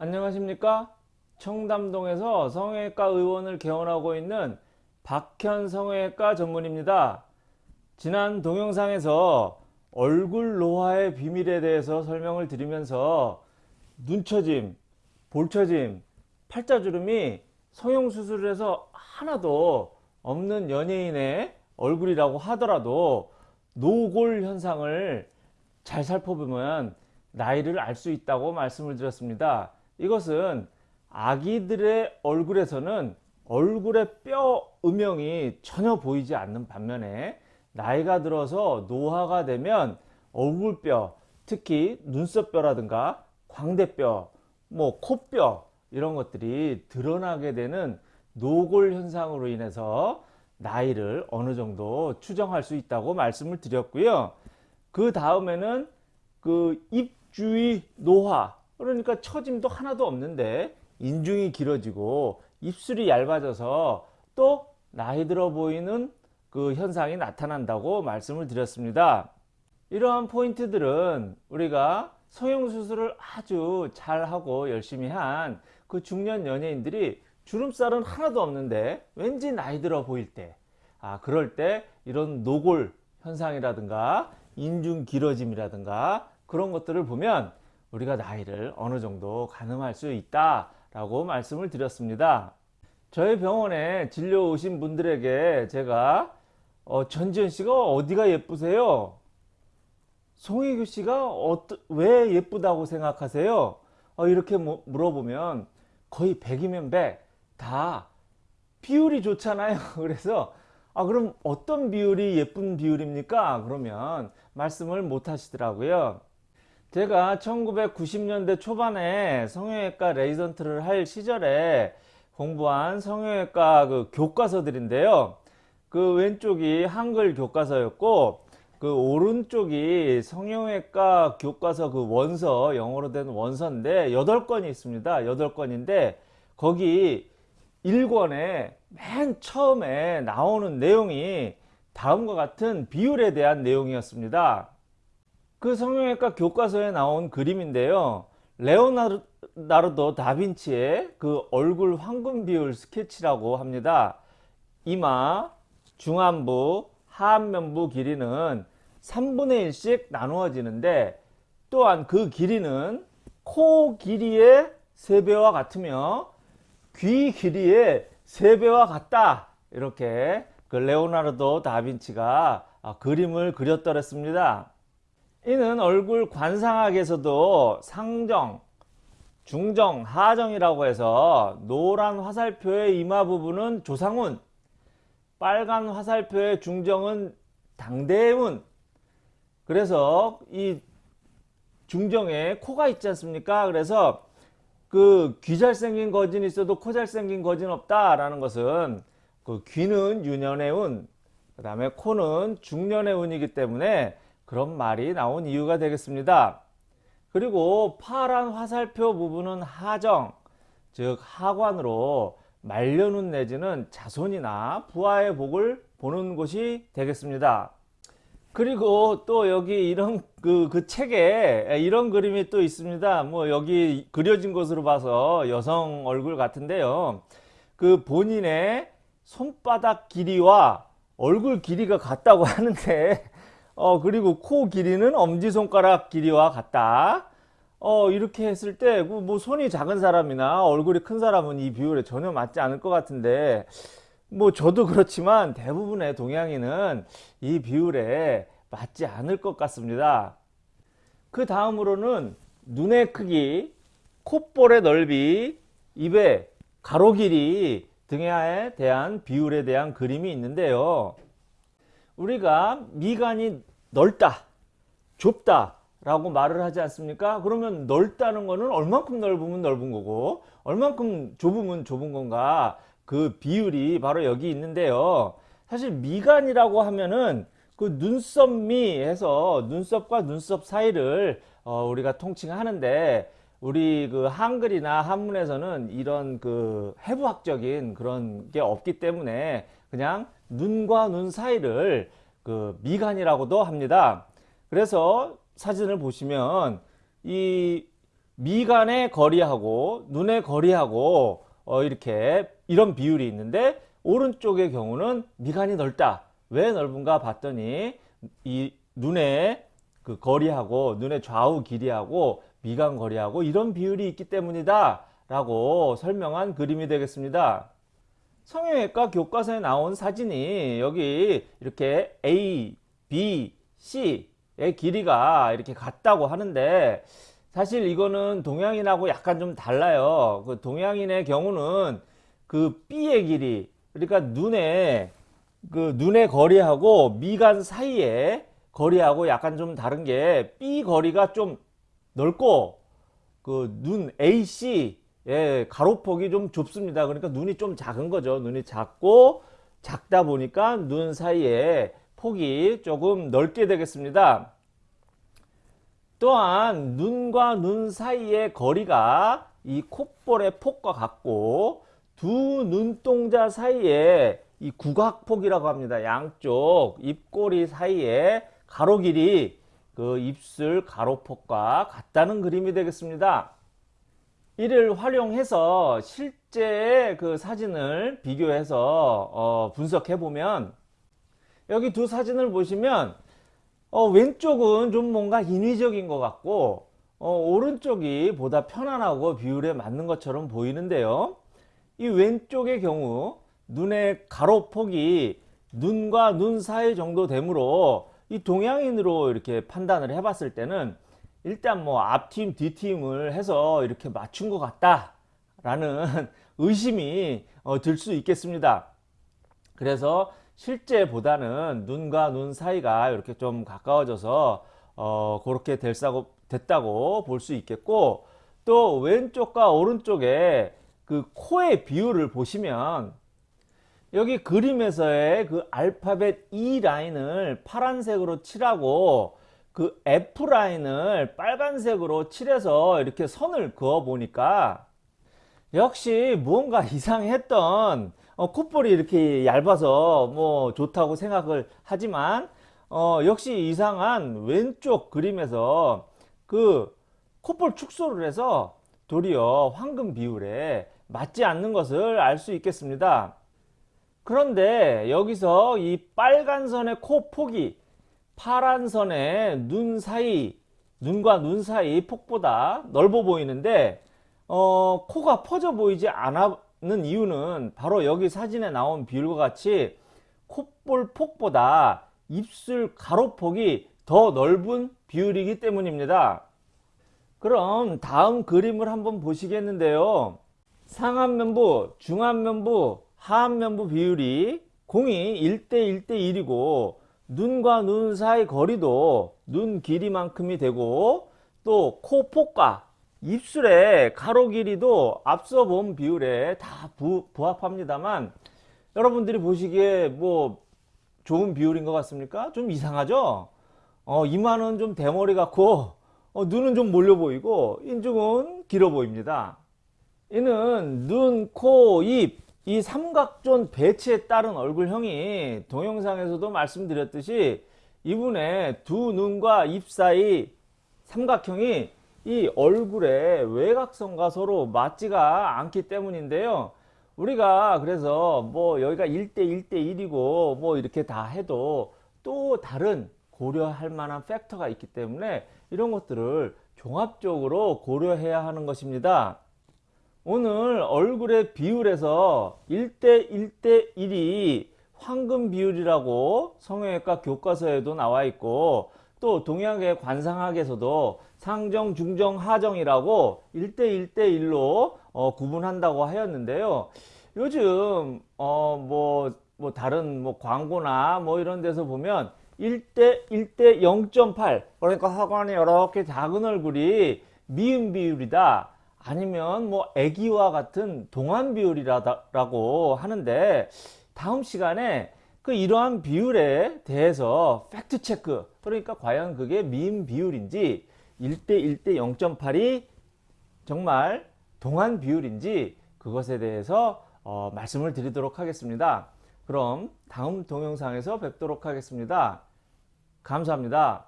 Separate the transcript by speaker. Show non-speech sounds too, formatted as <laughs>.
Speaker 1: 안녕하십니까 청담동에서 성형외과 의원을 개원하고 있는 박현 성형외과 전문입니다 지난 동영상에서 얼굴 노화의 비밀에 대해서 설명을 드리면서 눈처짐 볼처짐 팔자주름이 성형수술을 해서 하나도 없는 연예인의 얼굴이라고 하더라도 노골 현상을 잘 살펴보면 나이를 알 수 있다고 말씀을 드렸습니다. 이것은 아기들의 얼굴에서는 얼굴의 뼈 음영이 전혀 보이지 않는 반면에 나이가 들어서 노화가 되면 얼굴뼈 특히 눈썹뼈라든가 광대뼈 뭐 코뼈 이런 것들이 드러나게 되는 노골 현상으로 인해서 나이를 어느 정도 추정할 수 있다고 말씀을 드렸고요. 그 다음에는 그 입주위 노화 그러니까 처짐도 하나도 없는데 인중이 길어지고 입술이 얇아져서 또 나이 들어 보이는 그 현상이 나타난다고 말씀을 드렸습니다. 이러한 포인트들은 우리가 성형수술을 아주 잘하고 열심히 한 그 중년 연예인들이 주름살은 하나도 없는데 왠지 나이 들어 보일 때 아, 그럴 때 이런 노골 현상이라든가 인중 길어짐이라든가 그런 것들을 보면 우리가 나이를 어느 정도 가늠할 수 있다 라고 말씀을 드렸습니다 저희 병원에 진료 오신 분들에게 제가 어, 전지현 씨가 어디가 예쁘세요? 송혜교 씨가 어떠, 왜 예쁘다고 생각하세요? 어, 이렇게 물어보면 거의 100이면 100 다 비율이 좋잖아요 <laughs> 그래서 아 그럼 어떤 비율이 예쁜 비율입니까? 그러면 말씀을 못 하시더라고요 제가 1990년대 초반에 성형외과 레지던트를 할 시절에 공부한 성형외과 그 교과서들인데요. 그 왼쪽이 한글 교과서였고 그 오른쪽이 성형외과 교과서 그 원서 영어로 된 원서인데 8권이 있습니다. 8권인데 거기 1권에 맨 처음에 나오는 내용이 다음과 같은 비율에 대한 내용이었습니다. 그 성형외과 교과서에 나온 그림인데요. 레오나르도 다빈치의 그 얼굴 황금 비율 스케치라고 합니다. 이마, 중안부, 하안면부 길이는 3분의 1씩 나누어지는데 또한 그 길이는 코 길이의 3배와 같으며 귀 길이의 3배와 같다. 이렇게 그 레오나르도 다빈치가 그림을 그렸더랬습니다. 이는 얼굴 관상학에서도 상정, 중정, 하정이라고 해서 노란 화살표의 이마 부분은 조상운, 빨간 화살표의 중정은 당대운 그래서 이 중정에 코가 있지 않습니까? 그래서 그 귀 잘생긴 거진 있어도 코 잘생긴 거진 없다 라는 것은 그 귀는 유년의 운, 그 다음에 코는 중년의 운이기 때문에 그런 말이 나온 이유가 되겠습니다. 그리고 파란 화살표 부분은 하정, 즉 하관으로 말려눈 내지는 자손이나 부하의 복을 보는 곳이 되겠습니다. 그리고 또 여기 이런 그, 그 책에 이런 그림이 또 있습니다. 뭐 여기 그려진 것으로 봐서 여성 얼굴 같은데요. 그 본인의 손바닥 길이와 얼굴 길이가 같다고 <laughs> 하는데 어 그리고 코 길이는 엄지손가락 길이와 같다. 어 이렇게 했을 때뭐 그 손이 작은 사람이나 얼굴이 큰 사람은 이 비율에 전혀 맞지 않을 것 같은데 뭐 저도 그렇지만 대부분의 동양인은 이 비율에 맞지 않을 것 같습니다. 그 다음으로는 눈의 크기 콧볼의 넓이 입의 가로 길이 등에 대한 비율에 대한 그림이 있는데요. 우리가 미간이 넓다 좁다 라고 말을 하지 않습니까? 그러면 넓다는 거는 얼만큼 넓으면 넓은 거고 얼만큼 좁으면 좁은 건가? 그 비율이 바로 여기 있는데요. 사실 미간이라고 하면은 그 눈썹미 해서 눈썹과 눈썹 사이를 어 우리가 통칭하는데 우리 그 한글이나 한문에서는 이런 그 해부학적인 그런 게 없기 때문에 그냥 눈과 눈 사이를 그 미간이라고도 합니다. 그래서 사진을 보시면 이 미간의 거리하고 눈의 거리하고 어, 이렇게 이런 비율이 있는데 오른쪽의 경우는 미간이 넓다. 왜 넓은가 봤더니 이 눈의 그 거리하고 눈의 좌우 길이하고 미간 거리하고 이런 비율이 있기 때문이다 라고 설명한 그림이 되겠습니다. 성형외과 교과서에 나온 사진이 여기 이렇게 A, B, C의 길이가 이렇게 같다고 하는데 사실 이거는 동양인하고 약간 좀 달라요. 그 동양인의 경우는 그 B의 길이 그러니까 눈의 그 눈의 거리하고 미간 사이에 거리하고 약간 좀 다른 게 B 거리가 좀 넓고 그 눈 AC 예, 가로폭이 좀 좁습니다. 그러니까 눈이 좀 작은 거죠. 눈이 작고 작다 보니까 눈 사이에 폭이 조금 넓게 되겠습니다. 또한 눈과 눈 사이의 거리가 이 콧볼의 폭과 같고 두 눈동자 사이에 이 구각폭이라고 합니다. 양쪽 입꼬리 사이에 가로 길이 그 입술 가로폭과 같다는 그림이 되겠습니다. 이를 활용해서 실제 그 사진을 비교해서 어 분석해 보면 여기 두 사진을 보시면 어 왼쪽은 좀 뭔가 인위적인 것 같고 어 오른쪽이 보다 편안하고 비율에 맞는 것처럼 보이는데요. 이 왼쪽의 경우 눈의 가로폭이 눈과 눈 사이 정도 되므로 이 동양인으로 이렇게 판단을 해 봤을 때는 일단 뭐 앞팀 뒷팀을 해서 이렇게 맞춘 것 같다 라는 <laughs> 의심이 어, 들 수 있겠습니다. 그래서 실제보다는 눈과 눈 사이가 이렇게 좀 가까워져서 어, 그렇게 될사고, 됐다고 볼 수 있겠고 또 왼쪽과 오른쪽에 그 코의 비율을 보시면 여기 그림에서의 그 알파벳 E 라인을 파란색으로 칠하고 그 F라인을 빨간색으로 칠해서 이렇게 선을 그어 보니까 역시 무언가 <laughs> 이상했던 어, 콧볼이 이렇게 얇아서 뭐 좋다고 생각을 하지만 어, 역시 이상한 왼쪽 그림에서 그 콧볼 축소를 해서 도리어 황금 비율에 맞지 않는 것을 알 수 있겠습니다. 그런데 여기서 이 빨간 선의 코 폭이 파란 선의 눈 사이 눈과 눈 사이 폭보다 넓어 보이는데 어, 코가 퍼져 보이지 않는 이유는 바로 여기 사진에 나온 비율과 같이 콧볼 폭보다 입술 가로폭이 더 넓은 비율이기 때문입니다. 그럼 다음 그림을 한번 보시겠는데요. 상안면부, 중안면부, 하안면부 비율이 공이 1대 1대 1이고 눈과 눈 사이 거리도 눈 길이만큼이 되고 또 코 폭과 입술의 가로 길이도 앞서 본 비율에 다 부, 부합합니다만 여러분들이 보시기에 뭐 좋은 비율인 것 같습니까? 좀 이상하죠? 어, 이마는 좀 대머리 같고 어, 눈은 좀 몰려 보이고 인중은 길어 보입니다. 이는 눈, 코, 입, 이 삼각존 배치에 따른 얼굴형이 동영상에서도 말씀드렸듯이 이분의 두 눈과 입 사이 삼각형이 이 얼굴의 외곽선과 서로 맞지가 않기 때문인데요. 우리가 그래서 뭐 여기가 1대 1대 1이고 뭐 이렇게 다 해도 또 다른 고려할 만한 팩터가 있기 때문에 이런 것들을 종합적으로 고려해야 하는 것입니다. 오늘 얼굴의 비율에서 1대 1대 1이 황금 비율이라고 성형외과 교과서에도 나와 있고 또 동양의 관상학에서도 상정, 중정, 하정이라고 1대 1대 1로 어, 구분한다고 하였는데요. 요즘 어, 뭐, 뭐 다른 뭐 광고나 뭐 이런 데서 보면 1대 1대 0.8 그러니까 하관이 이렇게 작은 얼굴이 미음 비율이다. 아니면 뭐 애기와 같은 동안 비율이라고 하는데 다음 시간에 그 이러한 비율에 대해서 팩트 체크 그러니까 과연 그게 미인 비율인지 1대 1대 0.8이 정말 동안 비율인지 그것에 대해서 어, 말씀을 드리도록 하겠습니다. 그럼 다음 동영상에서 뵙도록 하겠습니다. 감사합니다.